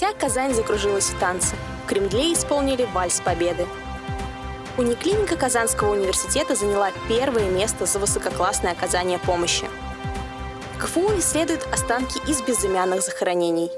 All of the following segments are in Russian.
Вся Казань закружилась в танце. В Кремле исполнили вальс победы. Униклиника Казанского университета заняла первое место за высококлассное оказание помощи. КФУ исследует останки из безымянных захоронений.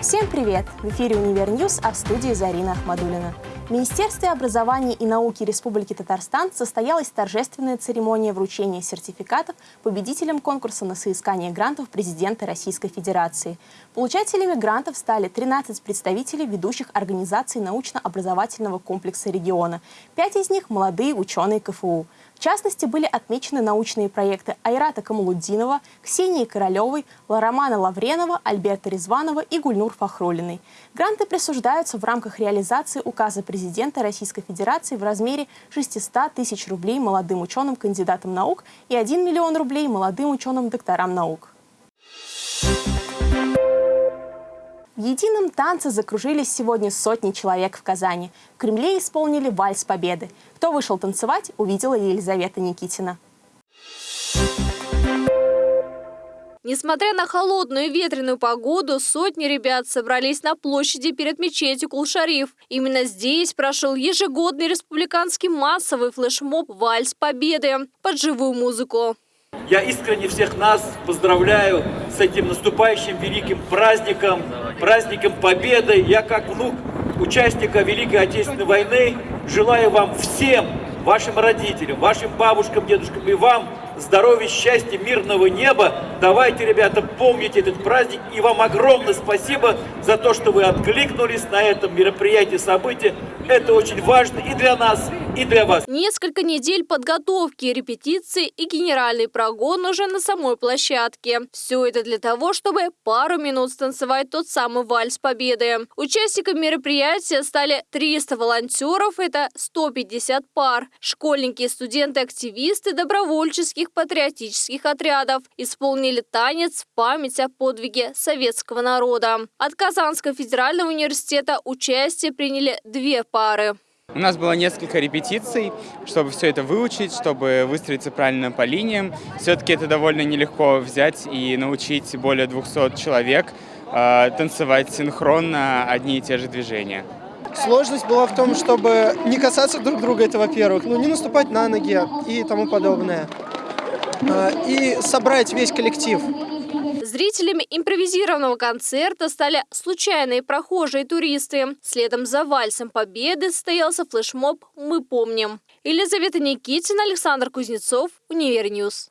Всем привет! В эфире «Univer News», а в студии Зарина Ахмадулина. В Министерстве образования и науки Республики Татарстан состоялась торжественная церемония вручения сертификатов победителям конкурса на соискание грантов президента Российской Федерации. Получателями грантов стали 13 представителей ведущих организаций научно-образовательного комплекса региона. Пять из них – молодые ученые КФУ. В частности, были отмечены научные проекты Айрата Камалуддинова, Ксении Королевой, Ларомана Лавренова, Альберта Резванова и Гульнур Фахрулиной. Гранты присуждаются в рамках реализации указа президента Российской Федерации в размере 600 тысяч рублей молодым ученым-кандидатам наук и 1 миллион рублей молодым ученым-докторам наук. В едином танце закружились сегодня сотни человек в Казани. В Кремле исполнили вальс победы. Кто вышел танцевать, увидела Елизавета Никитина. Несмотря на холодную и ветреную погоду, сотни ребят собрались на площади перед мечетью Кулшариф. Именно здесь прошел ежегодный республиканский массовый флешмоб «Вальс Победы» под живую музыку. Я искренне всех нас поздравляю с этим наступающим великим праздником, праздником Победы. Я как внук участника Великой Отечественной войны желаю вам всем, вашим родителям, вашим бабушкам, дедушкам и вам здоровья, счастья, мирного неба. Давайте, ребята, помните этот праздник. И вам огромное спасибо за то, что вы откликнулись на этом мероприятии, событии. Это очень важно и для нас, и для вас. Несколько недель подготовки, репетиции и генеральный прогон уже на самой площадке. Все это для того, чтобы пару минут станцевать тот самый вальс победы. Участниками мероприятия стали 300 волонтеров, это 150 пар. Школьники, студенты, активисты добровольческих патриотических отрядов исполнили танец в память о подвиге советского народа. От Казанского федерального университета участие приняли две пары. У нас было несколько репетиций, чтобы все это выучить, чтобы выстроиться правильно по линиям. Все-таки это довольно нелегко взять и научить более 200 человек э, танцевать синхронно одни и те же движения. Сложность была в том, чтобы не касаться друг друга, это во-первых, ну не наступать на ноги и тому подобное. Э, и собрать весь коллектив. Зрителями импровизированного концерта стали случайные прохожие туристы. Следом за вальсом победы состоялся флешмоб «Мы помним». Елизавета Никитина, Александр Кузнецов, Univer News.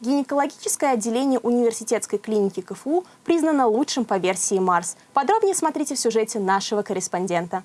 Гинекологическое отделение университетской клиники КФУ признано лучшим по версии Марс. Подробнее смотрите в сюжете нашего корреспондента.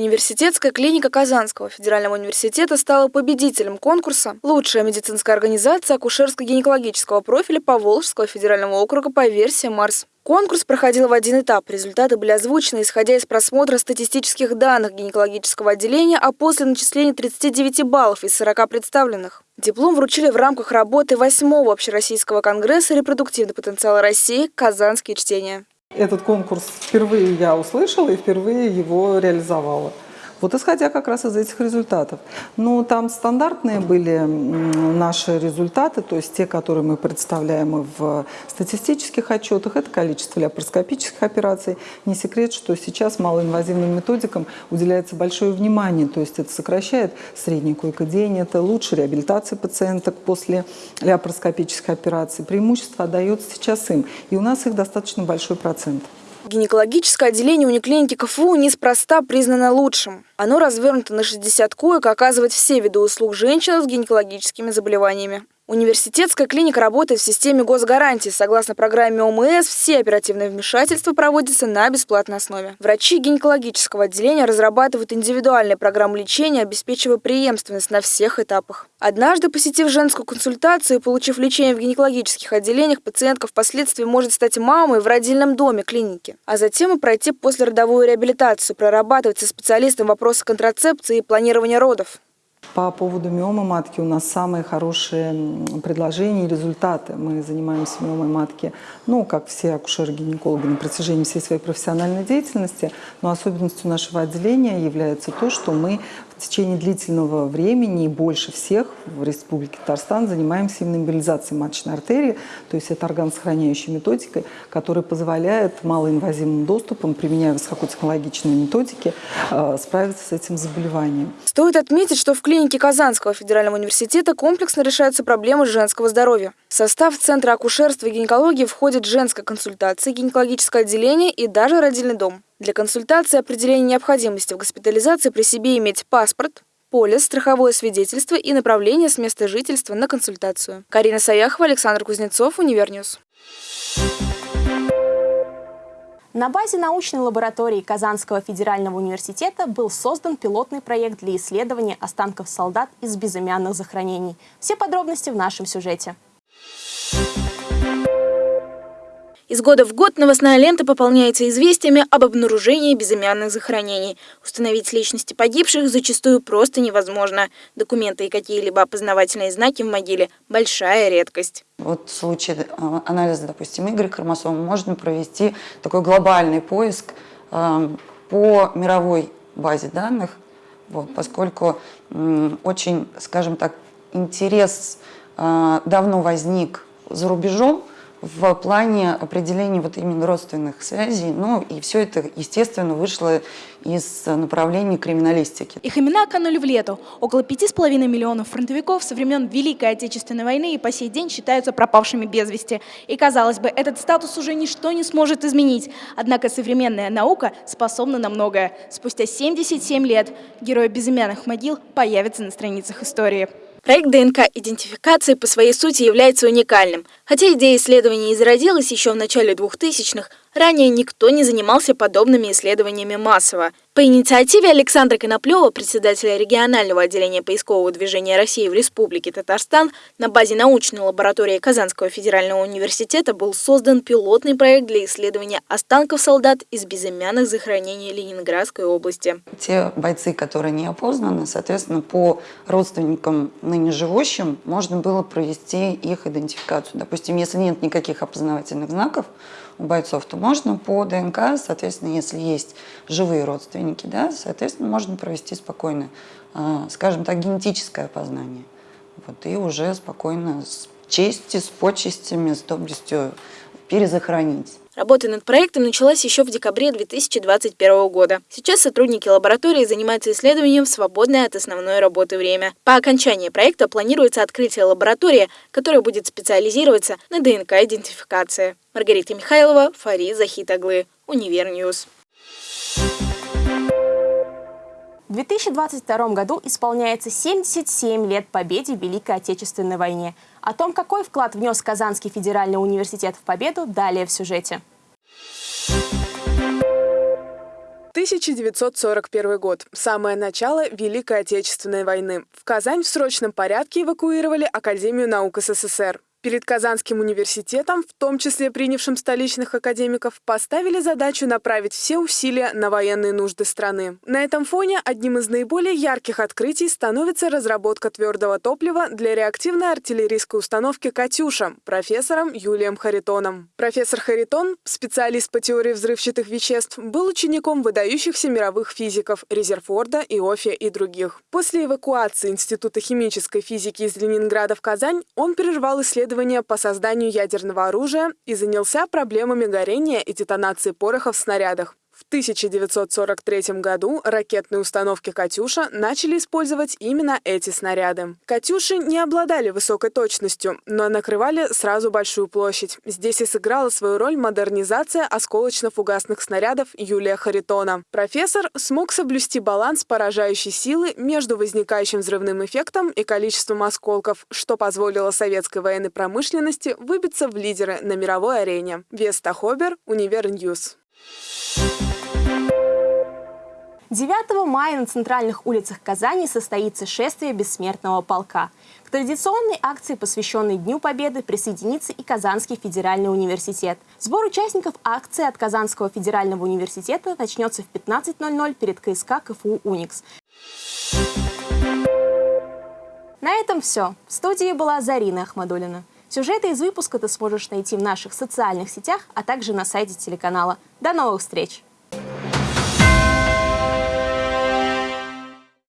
Университетская клиника Казанского федерального университета стала победителем конкурса «Лучшая медицинская организация акушерско-гинекологического профиля Поволжского федерального округа по версии МАРС». Конкурс проходил в один этап. Результаты были озвучены, исходя из просмотра статистических данных гинекологического отделения, а после начисления 39 баллов из 40 представленных. Диплом вручили в рамках работы 8-го Общероссийского конгресса «Репродуктивный потенциал России. Казанские чтения». Этот конкурс впервые я услышала и впервые его реализовала. Вот исходя как раз из этих результатов. Ну, там стандартные были наши результаты, то есть те, которые мы представляем в статистических отчетах, это количество ляпароскопических операций. Не секрет, что сейчас малоинвазивным методикам уделяется большое внимание, то есть это сокращает средний койкодень, это лучше реабилитация пациенток после ляпароскопической операции. Преимущество отдается сейчас им, и у нас их достаточно большой процент. Гинекологическое отделение униклиники КФУ неспроста признано лучшим. Оно развернуто на 60 коек, оказывает все виды услуг женщинам с гинекологическими заболеваниями. Университетская клиника работает в системе госгарантии. Согласно программе ОМС, все оперативные вмешательства проводятся на бесплатной основе. Врачи гинекологического отделения разрабатывают индивидуальные программы лечения, обеспечивая преемственность на всех этапах. Однажды, посетив женскую консультацию и получив лечение в гинекологических отделениях, пациентка впоследствии может стать мамой в родильном доме клиники, а затем и пройти послеродовую реабилитацию, прорабатывать со специалистом вопросы контрацепции и планирования родов. По поводу миомы матки у нас самые хорошие предложения и результаты. Мы занимаемся миомой матки, ну, как все акушеры-гинекологи на протяжении всей своей профессиональной деятельности, но особенностью нашего отделения является то, что мы в течение длительного времени и больше всех в Республике Татарстан занимаемся именно эмболизацией маточной артерии, то есть это органосохраняющей методикой, которая позволяет малоинвазивным доступом, применяя высокотехнологичные методики, э, справиться с этим заболеванием. Стоит отметить, что в клинике Казанского федерального университета комплексно решаются проблемы женского здоровья. В состав Центра акушерства и гинекологии входит женская консультация, гинекологическое отделение и даже родильный дом. Для консультации определения необходимости в госпитализации при себе иметь паспорт, полис, страховое свидетельство и направление с места жительства на консультацию. Карина Саяхова, Александр Кузнецов, Univer News. На базе научной лаборатории Казанского федерального университета был создан пилотный проект для исследования останков солдат из безымянных захоронений. Все подробности в нашем сюжете. Из года в год новостная лента пополняется известиями об обнаружении безымянных захоронений. Установить личности погибших зачастую просто невозможно. Документы и какие-либо опознавательные знаки в могиле – большая редкость. Вот в случае а, анализа, допустим, Y-хромосом можно провести такой глобальный поиск э, по мировой базе данных, вот, поскольку э, очень, скажем так, интерес э, давно возник за рубежом, в плане определения вот именно родственных связей. Ну и все это, естественно, вышло из направления криминалистики. Их имена канули в лету. Около пяти с половиной миллионов фронтовиков со времен Великой Отечественной войны и по сей день считаются пропавшими без вести. И, казалось бы, этот статус уже ничто не сможет изменить. Однако современная наука способна на многое. Спустя 77 лет герои безымянных могил появятся на страницах истории. Проект ДНК-идентификации по своей сути является уникальным. Хотя идея исследований и зародилась еще в начале 2000-х, Ранее никто не занимался подобными исследованиями массово. По инициативе Александра Коноплева, председателя регионального отделения поискового движения России в Республике Татарстан, на базе научной лаборатории Казанского федерального университета был создан пилотный проект для исследования останков солдат из безымянных захоронений Ленинградской области. Те бойцы, которые не опознаны, соответственно, по родственникам ныне живущим можно было провести их идентификацию. Допустим, если нет никаких опознавательных знаков, бойцов, то можно по ДНК, соответственно, если есть живые родственники, да, соответственно, можно провести спокойно, а, скажем так, генетическое опознание. Вот, и уже спокойно с честью, с почестями, с доблестью перезахоронить. Работа над проектом началась еще в декабре 2021 года. Сейчас сотрудники лаборатории занимаются исследованием в свободное от основной работы время. По окончании проекта планируется открытие лаборатории, которая будет специализироваться на ДНК-идентификации. Маргарита Михайлова, Фарид Захитаглы, Univer News. В 2022 году исполняется 77 лет победе в Великой Отечественной войне. О том, какой вклад внес Казанский федеральный университет в победу, далее в сюжете. 1941 год. Самое начало Великой Отечественной войны. В Казань в срочном порядке эвакуировали Академию наук СССР. Перед Казанским университетом, в том числе принявшим столичных академиков, поставили задачу направить все усилия на военные нужды страны. На этом фоне одним из наиболее ярких открытий становится разработка твердого топлива для реактивной артиллерийской установки «Катюша» профессором Юлием Харитоном. Профессор Харитон, специалист по теории взрывчатых веществ, был учеником выдающихся мировых физиков Резерфорда, Иофия и других. После эвакуации Института химической физики из Ленинграда в Казань он прервал исследования исследования по созданию ядерного оружия и занялся проблемами горения и детонации порохов в снарядах. В 1943 году ракетные установки «Катюша» начали использовать именно эти снаряды. «Катюши» не обладали высокой точностью, но накрывали сразу большую площадь. Здесь и сыграла свою роль модернизация осколочно-фугасных снарядов Юлия Харитона. Профессор смог соблюсти баланс поражающей силы между возникающим взрывным эффектом и количеством осколков, что позволило советской военной промышленности выбиться в лидеры на мировой арене. Веста Хобер, Univer News. 9 мая на центральных улицах Казани состоится шествие бессмертного полка. К традиционной акции, посвященной Дню Победы, присоединится и Казанский федеральный университет. Сбор участников акции от Казанского федерального университета начнется в 15.00 перед КСК КФУ «Уникс». На этом все. В студии была Зарина Ахмадулина. Сюжеты из выпуска ты сможешь найти в наших социальных сетях, а также на сайте телеканала. До новых встреч!